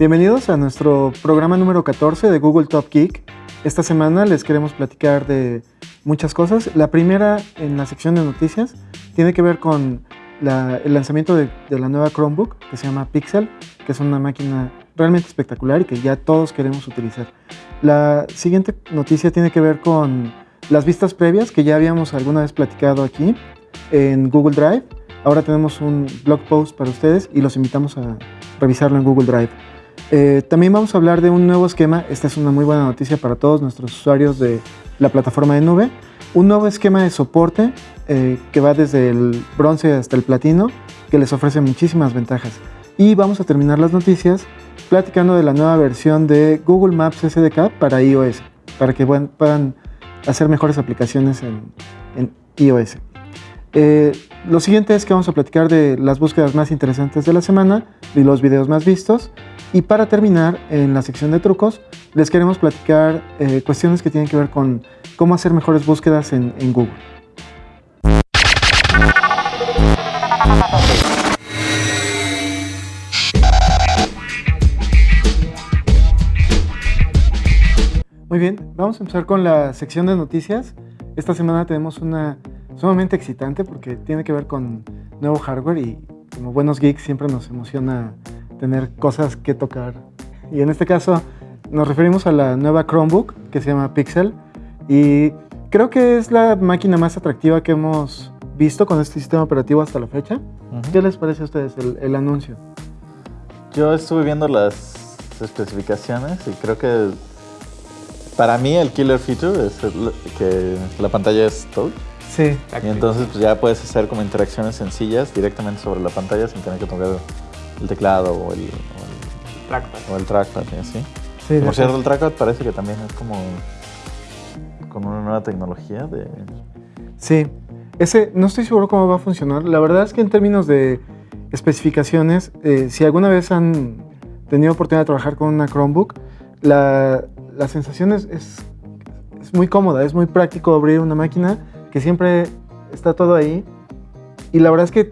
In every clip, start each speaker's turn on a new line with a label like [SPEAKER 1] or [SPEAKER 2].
[SPEAKER 1] Bienvenidos a nuestro programa número 14 de Google Top Geek. Esta semana les queremos platicar de muchas cosas. La primera en la sección de noticias tiene que ver con el lanzamiento de, la nueva Chromebook que se llama Pixel, que es una máquina realmente espectacular y que ya todos queremos utilizar. La siguiente noticia tiene que ver con las vistas previas que ya habíamos alguna vez platicado aquí en Google Drive. Ahora tenemos un blog post para ustedes y los invitamos a revisarlo en Google Drive. Eh, también vamos a hablar de un nuevo esquema. Esta es una muy buena noticia para todos nuestros usuarios de la plataforma de nube. Un nuevo esquema de soporte eh, que va desde el bronce hasta el platino, que les ofrece muchísimas ventajas. Y vamos a terminar las noticias platicando de la nueva versión de Google Maps SDK para iOS, para que puedan hacer mejores aplicaciones en, iOS. Eh, lo siguiente es que vamos a platicar de las búsquedas más interesantes de la semana y los videos más vistos. Y para terminar, en la sección de trucos, les queremos platicar eh, cuestiones que tienen que ver con cómo hacer mejores búsquedas en, Google. Muy bien, vamos a empezar con la sección de noticias. Esta semana tenemos una sumamente excitante porque tiene que ver con nuevo hardware y como buenos geeks siempre nos emociona tener cosas que tocar. Y en este caso nos referimos a la nueva Chromebook que se llama Pixel y creo que es la máquina más atractiva que hemos visto con este sistema operativo hasta la fecha. ¿Qué les parece a ustedes el, anuncio?
[SPEAKER 2] Yo estuve viendo las especificaciones y creo que para mí el killer feature es que la pantalla es touch.
[SPEAKER 1] Sí.
[SPEAKER 2] Y entonces pues, ya puedes hacer como interacciones sencillas directamente sobre la pantalla sin tener que tocar el teclado o el,
[SPEAKER 3] trackpad.
[SPEAKER 2] O el trackpad, ¿sí? sí Por cierto, el trackpad parece que también es como con una nueva tecnología de...
[SPEAKER 1] Sí, ese no estoy seguro cómo va a funcionar. La verdad es que en términos de especificaciones, eh, si alguna vez han tenido oportunidad de trabajar con una Chromebook, la, la sensación es, es, es, muy cómoda, es muy práctico abrir una máquina que siempre está todo ahí. Y la verdad es que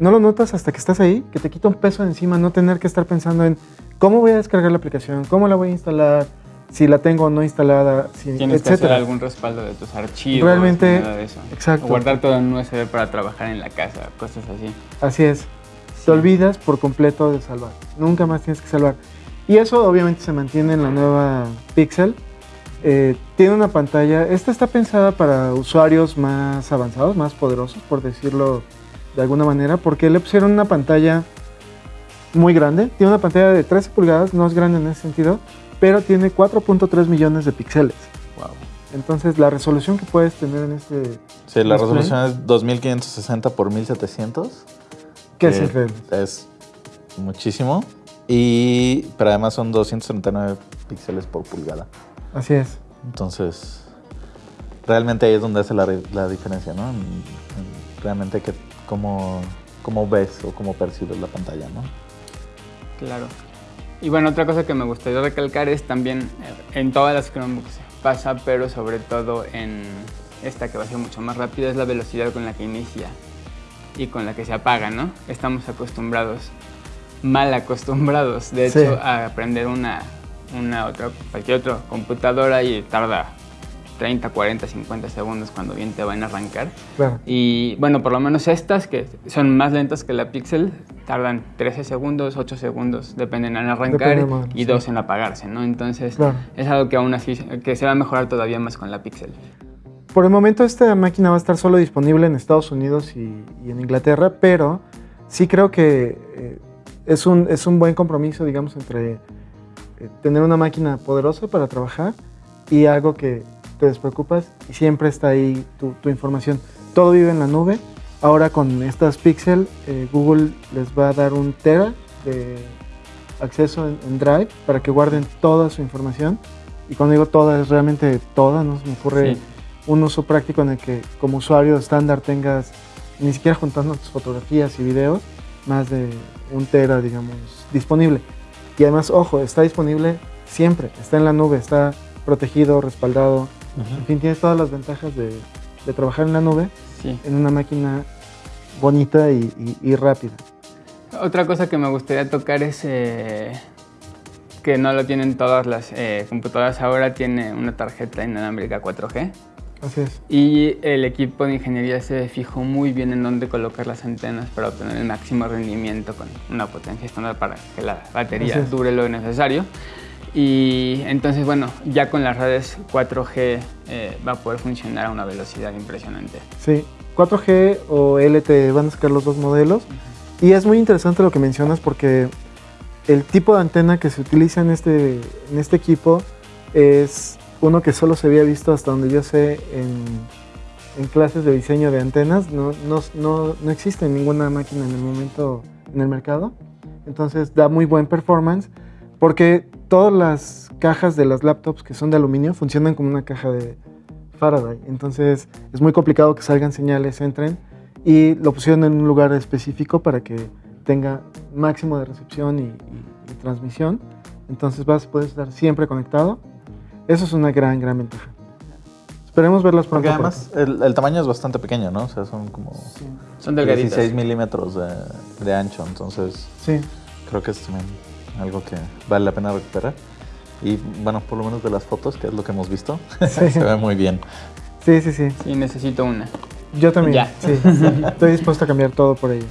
[SPEAKER 1] no lo notas hasta que estás ahí, que te quita un peso de encima no tener que estar pensando en cómo voy a descargar la aplicación, cómo la voy a instalar, si la tengo o no instalada, si,
[SPEAKER 3] Tienes que hacer algún respaldo de tus archivos,
[SPEAKER 1] Realmente,
[SPEAKER 3] nada de eso.
[SPEAKER 1] exacto.
[SPEAKER 3] O guardar todo en USB para trabajar en la casa, cosas así.
[SPEAKER 1] Así es. Te olvidas por completo de salvar. Nunca más tienes que salvar. Y eso obviamente se mantiene en la nueva Pixel. Eh, tiene una pantalla, esta está pensada para usuarios más avanzados, más poderosos, por decirlo de alguna manera, porque le pusieron una pantalla muy grande. Tiene una pantalla de 13 pulgadas, no es grande en ese sentido, pero tiene 4.3 millones de píxeles.
[SPEAKER 2] Wow.
[SPEAKER 1] Entonces, la resolución que puedes tener en este.
[SPEAKER 2] Sí, la resolución es 2560 por 1700.
[SPEAKER 1] Que es increíble.
[SPEAKER 2] Es muchísimo. Y, pero además son 239 píxeles por pulgada.
[SPEAKER 1] Así es.
[SPEAKER 2] Entonces, realmente ahí es donde hace la, la diferencia, ¿no? Realmente que cómo, cómo ves o cómo percibes la pantalla, ¿no?
[SPEAKER 3] Claro. Y bueno, otra cosa que me gustaría recalcar es también eh, en todas las Chromebooks pasa, pero sobre todo en esta que va a ser mucho más rápida, es la velocidad con la que inicia y con la que se apaga, ¿no? Estamos acostumbrados, mal acostumbrados, de hecho, a aprender una, una otra, cualquier otra computadora y tarda 30, 40, 50 segundos cuando bien te van a arrancar. Y bueno, por lo menos estas que son más lentas que la Pixel, tardan 13 segundos, 8 segundos, dependen en arrancar y 2 en apagarse, ¿no? Entonces es algo que aún así que se va a mejorar todavía más con la Pixel.
[SPEAKER 1] Por el momento esta máquina va a estar solo disponible en Estados Unidos y, en Inglaterra, pero sí creo que eh, es, un, es un buen compromiso, digamos, entre tener una máquina poderosa para trabajar y algo que te despreocupas y siempre está ahí tu, información. Todo vive en la nube. Ahora con estas Pixel, eh, Google les va a dar un tera de acceso en, Drive para que guarden toda su información. Y cuando digo toda, es realmente toda, ¿no? Se me ocurre un uso práctico en el que como usuario estándar tengas, ni siquiera juntando tus fotografías y videos, más de un tera, digamos, disponible. Y además, ojo, está disponible siempre, está en la nube, está protegido, respaldado, en fin, tienes todas las ventajas de, trabajar en la nube en una máquina bonita y, rápida.
[SPEAKER 3] Otra cosa que me gustaría tocar es, eh, que no lo tienen todas las eh, computadoras ahora, tiene una tarjeta inalámbrica 4G.
[SPEAKER 1] Así es.
[SPEAKER 3] Y el equipo de ingeniería se fijó muy bien en dónde colocar las antenas para obtener el máximo rendimiento con una potencia estándar para que la batería dure lo necesario. Y entonces, bueno, ya con las redes 4G eh, va a poder funcionar a una velocidad impresionante.
[SPEAKER 1] Sí, 4G o LTE van a sacar los dos modelos. Y es muy interesante lo que mencionas porque el tipo de antena que se utiliza en este, en este equipo es uno que solo se había visto hasta donde yo sé en, clases de diseño de antenas. No, no, no, no existe ninguna máquina en el momento en el mercado. Entonces da muy buen performance porque todas las cajas de las laptops que son de aluminio funcionan como una caja de Faraday. Entonces es muy complicado que salgan señales, entren y lo pusieron en un lugar específico para que tenga máximo de recepción y, y- transmisión. Entonces vas poder estar siempre conectado. Eso es una gran, gran ventaja. Esperemos verlas pronto.
[SPEAKER 2] Porque
[SPEAKER 1] por
[SPEAKER 2] además el, el tamaño es bastante pequeño, ¿no? O sea, son como
[SPEAKER 3] Son delgaditas.
[SPEAKER 2] 16 milímetros de, de ancho, entonces
[SPEAKER 1] Sí,
[SPEAKER 2] creo que es también algo que vale la pena recuperar. Y bueno, por lo menos de las fotos, que es lo que hemos visto,
[SPEAKER 1] Sí.
[SPEAKER 2] se ve muy bien.
[SPEAKER 1] sí, sí, sí.
[SPEAKER 3] Sí, necesito una.
[SPEAKER 1] Yo también.
[SPEAKER 3] Ya.
[SPEAKER 1] Sí, estoy dispuesto a cambiar todo por ello.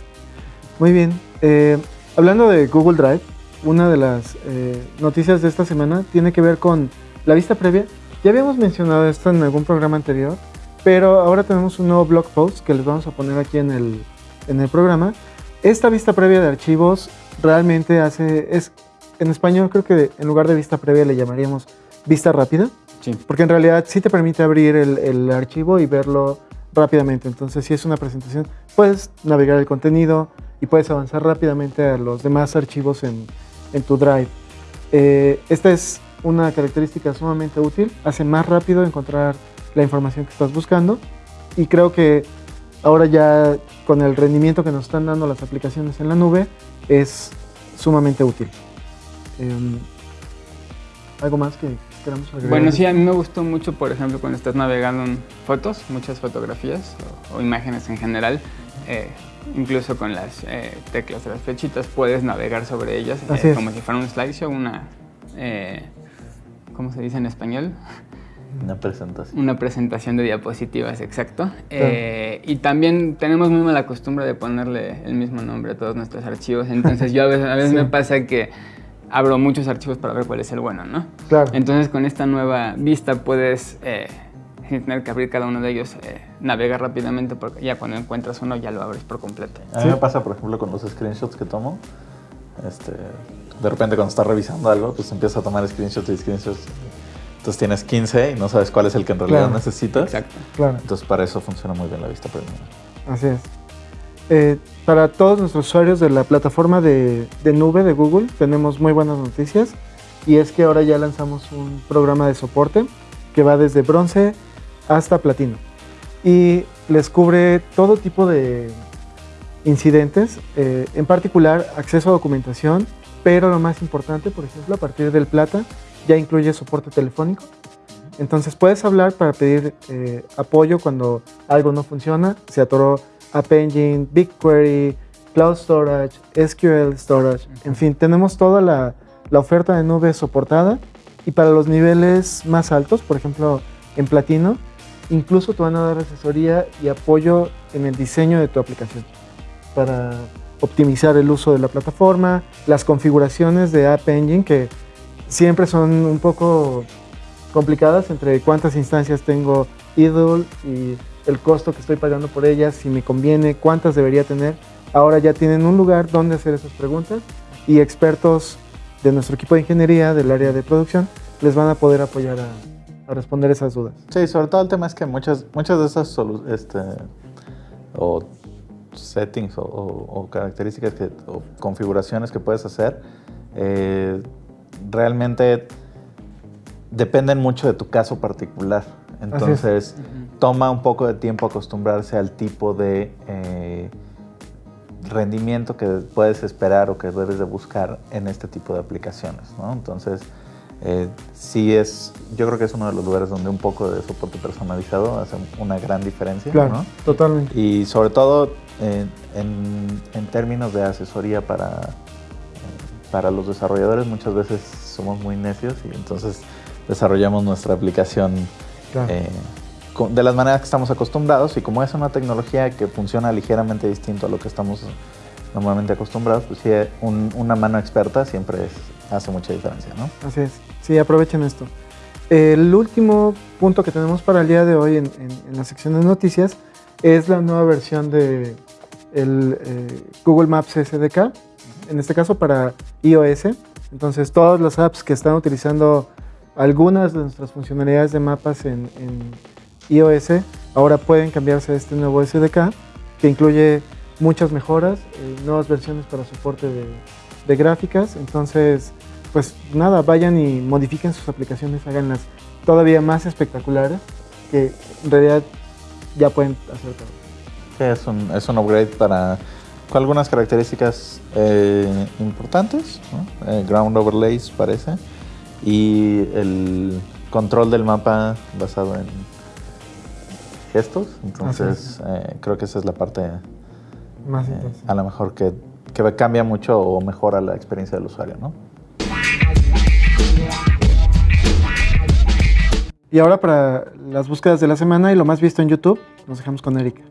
[SPEAKER 1] Muy bien. eh, hablando de Google Drive, una de las eh, noticias de esta semana tiene que ver con la vista previa. Ya habíamos mencionado esto en algún programa anterior, pero ahora tenemos un nuevo blog post que les vamos a poner aquí en el, en el programa. Esta vista previa de archivos realmente hace, es, en español creo que en lugar de vista previa le llamaríamos vista rápida.
[SPEAKER 3] Sí.
[SPEAKER 1] Porque en realidad sí te permite abrir el, el archivo y verlo rápidamente. Entonces, si es una presentación, puedes navegar el contenido y puedes avanzar rápidamente a los demás archivos en, en tu Drive. Eh, esta es una característica sumamente útil. Hace más rápido encontrar la información que estás buscando. Y creo que ahora ya con el rendimiento que nos están dando las aplicaciones en la nube, es sumamente útil. Em, ¿Algo más que queramos agregar?
[SPEAKER 3] Bueno, sí, a mí me gustó mucho, por ejemplo, cuando estás navegando en fotos, muchas fotografías o, o imágenes en general, eh, incluso con las eh, teclas de las flechitas puedes navegar sobre ellas eh, como si fuera un slideshow, una, eh, ¿cómo se dice en español?
[SPEAKER 2] Una presentación.
[SPEAKER 3] Una presentación de diapositivas, exacto. Eh, y también tenemos muy mala costumbre de ponerle el mismo nombre a todos nuestros archivos, entonces yo a veces, a veces
[SPEAKER 1] Sí.
[SPEAKER 3] me pasa que abro muchos archivos para ver cuál es el bueno, ¿no?
[SPEAKER 1] Claro.
[SPEAKER 3] Entonces con esta nueva vista puedes, eh, sin tener que abrir cada uno de ellos, eh, navegar rápidamente porque ya cuando encuentras uno ya lo abres por completo.
[SPEAKER 2] A mí
[SPEAKER 1] Sí.
[SPEAKER 2] me pasa, por ejemplo, con los screenshots que tomo. Este, de repente cuando estás revisando algo, pues empiezas a tomar screenshots y screenshots. Entonces tienes 15 y no sabes cuál es el que en realidad
[SPEAKER 1] Claro.
[SPEAKER 2] necesitas.
[SPEAKER 3] Exacto.
[SPEAKER 1] Claro.
[SPEAKER 2] Entonces para eso funciona muy bien la vista preliminar.
[SPEAKER 1] Así es. Eh, para todos nuestros usuarios de la plataforma de, de nube de Google tenemos muy buenas noticias y es que ahora ya lanzamos un programa de soporte que va desde bronce hasta platino y les cubre todo tipo de incidentes, eh, en particular acceso a documentación, pero lo más importante, por ejemplo, a partir del plata ya incluye soporte telefónico. Entonces puedes hablar para pedir eh, apoyo cuando algo no funciona, se atoró App Engine, BigQuery, Cloud Storage, SQL Storage, en fin, tenemos toda la, la oferta de nube soportada. Y para los niveles más altos, por ejemplo en Platino, incluso te van a dar asesoría y apoyo en el diseño de tu aplicación para optimizar el uso de la plataforma, las configuraciones de App Engine que siempre son un poco complicadas entre cuántas instancias tengo idle y el costo que estoy pagando por ellas, si me conviene, cuántas debería tener. Ahora ya tienen un lugar donde hacer esas preguntas y expertos de nuestro equipo de ingeniería del área de producción les van a poder apoyar a, a responder esas dudas.
[SPEAKER 2] Sí, sobre todo el tema es que muchas, muchas de esas este, o settings o, o- o características que, o configuraciones que puedes hacer eh, realmente dependen mucho de tu caso particular. Entonces, toma un poco de tiempo acostumbrarse al tipo de eh, rendimiento que puedes esperar o que debes de buscar en este tipo de aplicaciones. ¿no? Entonces, eh, sí es, yo creo que es uno de los lugares donde un poco de soporte personalizado hace una gran diferencia.
[SPEAKER 1] Claro,
[SPEAKER 2] ¿no?
[SPEAKER 1] totalmente.
[SPEAKER 2] Y sobre todo eh, en, en términos de asesoría para, eh, para los desarrolladores, muchas veces somos muy necios y entonces desarrollamos nuestra aplicación eh, de las maneras que estamos acostumbrados y como es una tecnología que funciona ligeramente distinto a lo que estamos normalmente acostumbrados, pues sí, una mano experta siempre hace mucha diferencia, ¿no?
[SPEAKER 1] Así es. Sí, aprovechen esto. El último punto que tenemos para el día de hoy en, la sección de noticias es la nueva versión de el, eh, Google Maps SDK, en este caso para iOS. Entonces, todas las apps que están utilizando algunas de nuestras funcionalidades de mapas en, iOS ahora pueden cambiarse a este nuevo SDK que incluye muchas mejoras, eh, nuevas versiones para soporte de, gráficas. Entonces, pues nada, vayan y modifiquen sus aplicaciones, háganlas todavía más espectaculares, que en realidad ya pueden hacer todo.
[SPEAKER 2] es un, es un upgrade para con algunas características eh, importantes, eh, ground overlays parece, y el control del mapa basado en gestos. Entonces, eh, creo que esa es la parte más a lo mejor que, que, cambia mucho o mejora la experiencia del usuario, ¿no?
[SPEAKER 1] Y ahora para las búsquedas de la semana y lo más visto en YouTube, nos dejamos con Erika.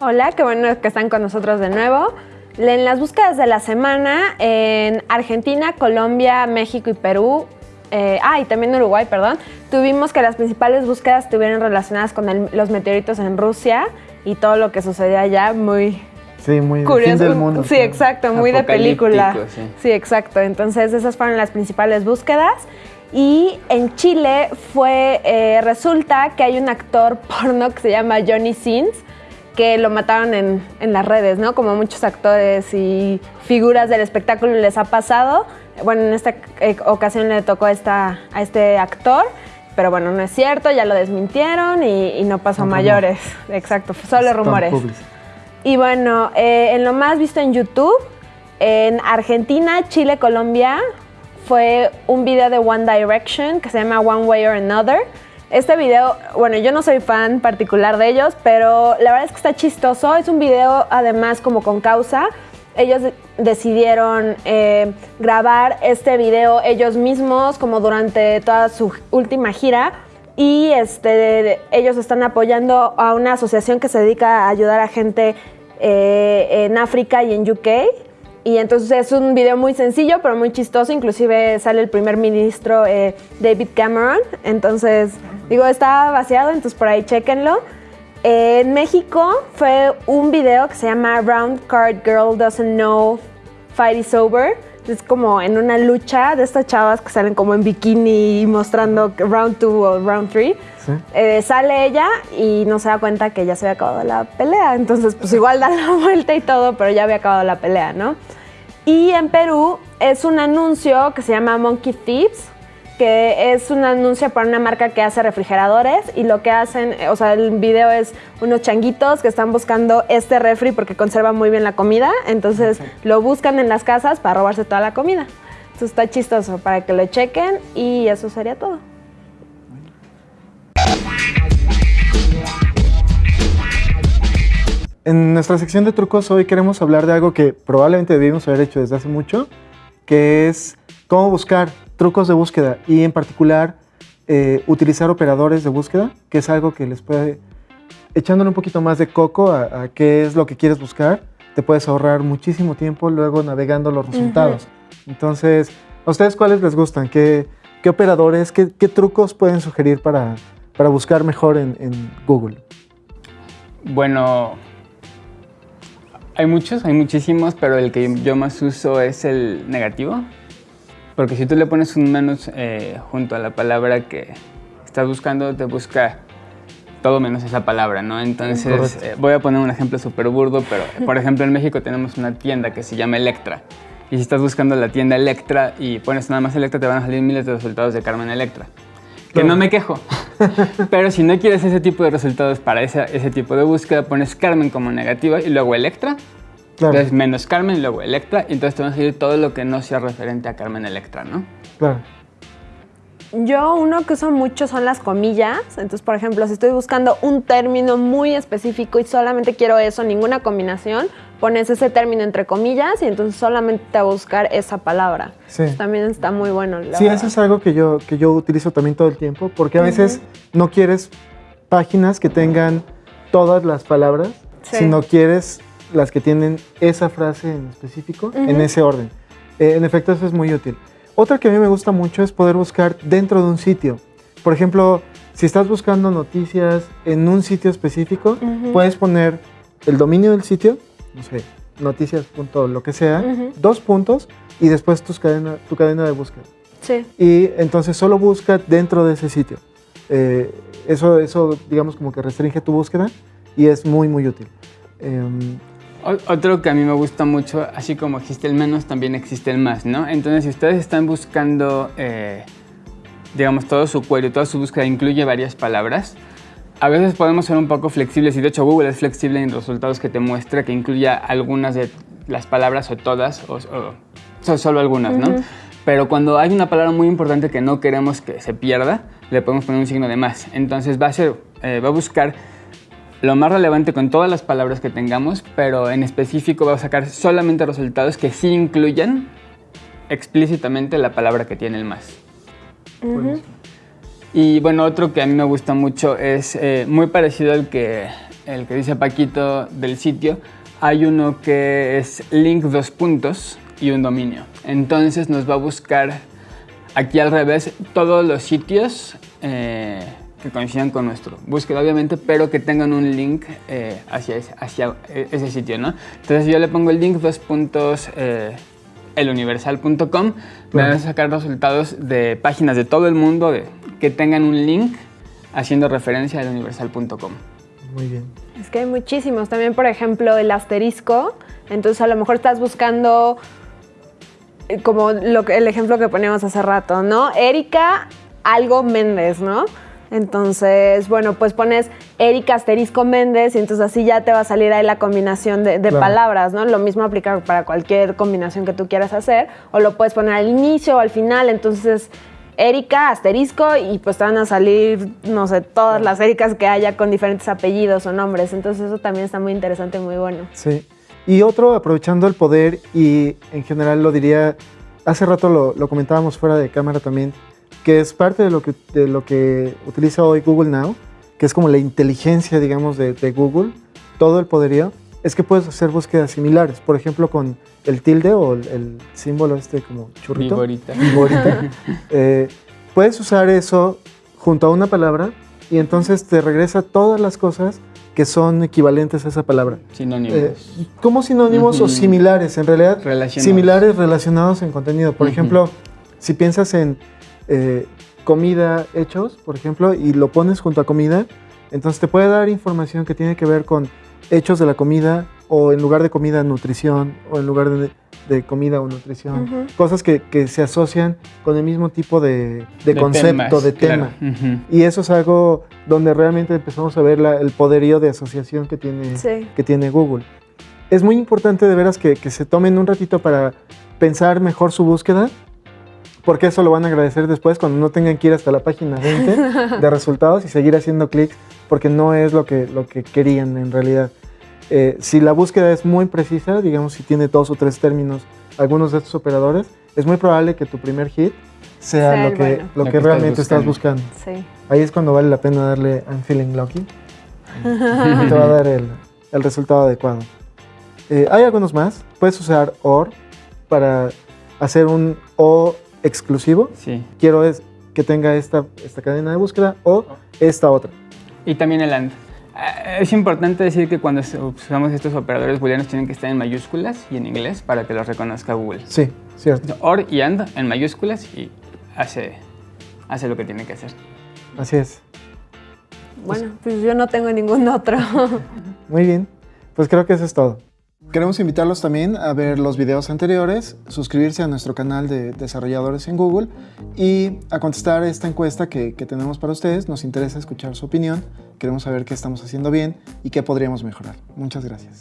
[SPEAKER 4] Hola, qué bueno que están con nosotros de nuevo. En las búsquedas de la semana, en Argentina, Colombia, México y Perú, eh, ah, y también Uruguay, perdón, tuvimos que las principales búsquedas estuvieron relacionadas con los meteoritos en Rusia y todo lo que sucedía allá, muy...
[SPEAKER 1] Sí, muy curioso. del mundo.
[SPEAKER 4] Sí, exacto, muy de película. Sí. exacto. Entonces esas fueron las principales búsquedas. Y en Chile fue, eh, resulta que hay un actor porno que se llama Johnny Sins, que lo mataron en, las redes, ¿no? Como muchos actores y figuras del espectáculo les ha pasado. Bueno, en esta eh, ocasión le tocó esta, a este actor, pero bueno, no es cierto, ya lo desmintieron y, no pasó a mayores. Exacto, solo rumores. Y bueno, eh, en lo más visto en YouTube, en Argentina, Chile, Colombia, fue un video de One Direction que se llama One Way or Another este video, bueno, yo no soy fan particular de ellos, pero la verdad es que está chistoso. Es un video además como con causa. Ellos decidieron eh, grabar este video ellos mismos como durante toda su última gira y este, ellos están apoyando a una asociación que se dedica a ayudar a gente eh, en África y en UK. Y entonces es un video muy sencillo, pero muy chistoso. Inclusive sale el primer ministro eh, David Cameron. Entonces, digo, está vaciado, entonces por ahí chequenlo. en México fue un video que se llama Round Card Girl Doesn't Know Fight is Over. Es como en una lucha de estas chavas que salen como en bikini mostrando round 2 o round 3. Eh, sale ella y no se da cuenta que ya se había acabado la pelea. Entonces, pues igual da la vuelta y todo, pero ya había acabado la pelea, ¿no? Y en Perú es un anuncio que se llama Monkey Thieves, que es un anuncio para una marca que hace refrigeradores y lo que hacen, o sea, el video es unos changuitos que están buscando este refri porque conserva muy bien la comida, entonces lo buscan en las casas para robarse toda la comida. Entonces está chistoso para que lo chequen y eso sería todo.
[SPEAKER 1] En nuestra sección de trucos hoy queremos hablar de algo que probablemente debimos haber hecho desde hace mucho, que es cómo buscar trucos de búsqueda y en particular eh, utilizar operadores de búsqueda, que es algo que les puede, echándole un poquito más de coco a, qué es lo que quieres buscar, te puedes ahorrar muchísimo tiempo luego navegando los resultados. Entonces, ¿a ustedes cuáles les gustan? ¿Qué, qué operadores, qué, qué, trucos pueden sugerir para, para buscar mejor en, en Google?
[SPEAKER 3] Bueno, hay muchos, hay muchísimos, pero el que yo más uso es el negativo. Porque si tú le pones un menos eh, junto a la palabra que estás buscando, te busca todo menos esa palabra, ¿no? Entonces, eh, voy a poner un ejemplo súper burdo, pero por ejemplo en México tenemos una tienda que se llama Electra. Y si estás buscando la tienda Electra y pones nada más Electra, te van a salir miles de resultados de Carmen Electra. Que no me quejo. Pero si no quieres ese tipo de resultados para ese, ese tipo de búsqueda, pones Carmen como negativa y luego Electra. Entonces menos Carmen y luego Electra. Y entonces te va a salir todo lo que no sea referente a Carmen Electra, ¿no?
[SPEAKER 1] Claro.
[SPEAKER 4] Yo uno que uso mucho son las comillas. Entonces, por ejemplo, si estoy buscando un término muy específico y solamente quiero eso, ninguna combinación, pones ese término entre comillas y entonces solamente te va a buscar esa palabra. Sí. también está muy bueno.
[SPEAKER 1] sí, eso es algo que yo, que yo utilizo también todo el tiempo, porque a veces no quieres páginas que tengan todas las palabras, sino quieres las que tienen esa frase en específico en ese orden. Eh, en efecto, eso es muy útil. Otra que a mí me gusta mucho es poder buscar dentro de un sitio. Por ejemplo, si estás buscando noticias en un sitio específico, puedes poner el dominio del sitio, no sé, noticias. lo que sea, dos puntos y después tu cadena, tu cadena de búsqueda.
[SPEAKER 4] Sí.
[SPEAKER 1] Y entonces solo busca dentro de ese sitio. Eh, eso, eso, digamos, como que restringe tu búsqueda y es muy, muy útil. Em,
[SPEAKER 3] otro que a mí me gusta mucho, así como existe el menos, también existe el más, ¿no? Entonces, si ustedes están buscando, eh, digamos, todo su query, toda su búsqueda incluye varias palabras, a veces podemos ser un poco flexibles y de hecho Google es flexible en resultados que te muestra que incluya algunas de las palabras o todas o, solo algunas, ¿no? Pero cuando hay una palabra muy importante que no queremos que se pierda, le podemos poner un signo de más. Entonces va a, ser, eh, va a buscar lo más relevante con todas las palabras que tengamos, pero en específico va a sacar solamente resultados que sí incluyan explícitamente la palabra que tiene el más. Y bueno, otro que a mí me gusta mucho es eh, muy parecido al que, el que dice Paquito del sitio. Hay uno que es link dos puntos y un dominio. Entonces nos va a buscar aquí al revés todos los sitios eh, que coincidan con nuestro búsqueda, obviamente, pero que tengan un link eh, hacia, ese, hacia ese sitio, ¿no? Entonces yo le pongo el link dos puntos eluniversal.com, me van a sacar resultados de páginas de todo el mundo de, que tengan un link haciendo referencia al universal.com.
[SPEAKER 1] Muy bien.
[SPEAKER 4] Es que hay muchísimos. También, por ejemplo, el asterisco. Entonces, a lo mejor estás buscando eh, como lo el ejemplo que poníamos hace rato, ¿no? Erika algo Méndez, ¿no? Entonces, bueno, pues pones Erika asterisco Méndez y entonces así ya te va a salir ahí la combinación de, palabras, ¿no? Lo mismo aplica para cualquier combinación que tú quieras hacer o lo puedes poner al inicio o al final, entonces Erika asterisco y pues te van a salir, no sé, todas las Ericas que haya con diferentes apellidos o nombres, entonces eso también está muy interesante, muy bueno.
[SPEAKER 1] Sí. Y otro, aprovechando el poder y en general lo diría, hace rato lo, lo comentábamos fuera de cámara también, que es parte de lo que, de lo que utiliza hoy Google Now, que es como la inteligencia, digamos, de, Google, todo el poderío, es que puedes hacer búsquedas similares. Por ejemplo, con el tilde o el, símbolo este como churrito.
[SPEAKER 3] Viborita.
[SPEAKER 1] Viborita. Eh, puedes usar eso junto a una palabra y entonces te regresa todas las cosas que son equivalentes a esa palabra.
[SPEAKER 3] Sinónimos. Eh,
[SPEAKER 1] como sinónimos o similares, en realidad. Similares relacionados en contenido. Por ejemplo, si piensas en eh, comida hechos, por ejemplo, y lo pones junto a comida, entonces te puede dar información que tiene que ver con hechos de la comida o en lugar de comida nutrición o en lugar de, comida o nutrición. Cosas que, se asocian con el mismo tipo de, concepto, de tema. Y eso es algo donde realmente empezamos a ver el poderío de asociación que tiene, que tiene Google. Es muy importante de veras que, que se tomen un ratito para pensar mejor su búsqueda porque eso lo van a agradecer después cuando no tengan que ir hasta la página 20 de resultados y seguir haciendo clics, porque no es lo que, lo que querían en realidad. Eh, si la búsqueda es muy precisa, digamos si tiene dos o tres términos algunos de estos operadores, es muy probable que tu primer hit sea, lo, que, lo, que, realmente estás buscando. Ahí es cuando vale la pena darle I'm feeling lucky. y te va a dar el, el resultado adecuado. Eh, hay algunos más. Puedes usar OR para hacer un O exclusivo.
[SPEAKER 3] Sí.
[SPEAKER 1] Quiero es que tenga esta, esta cadena de búsqueda o esta otra.
[SPEAKER 3] Y también el AND. Eh, es importante decir que cuando usamos estos operadores booleanos tienen que estar en mayúsculas y en inglés para que los reconozca Google.
[SPEAKER 1] Sí, cierto.
[SPEAKER 3] OR y AND en mayúsculas y hace, hace lo que tiene que hacer.
[SPEAKER 1] Así es.
[SPEAKER 4] Bueno, pues yo no tengo ningún otro.
[SPEAKER 1] Muy bien. Pues creo que eso es todo. Queremos invitarlos también a ver los videos anteriores, suscribirse a nuestro canal de desarrolladores en Google y a contestar esta encuesta que, que, tenemos para ustedes. Nos interesa escuchar su opinión, queremos saber qué estamos haciendo bien y qué podríamos mejorar. Muchas gracias.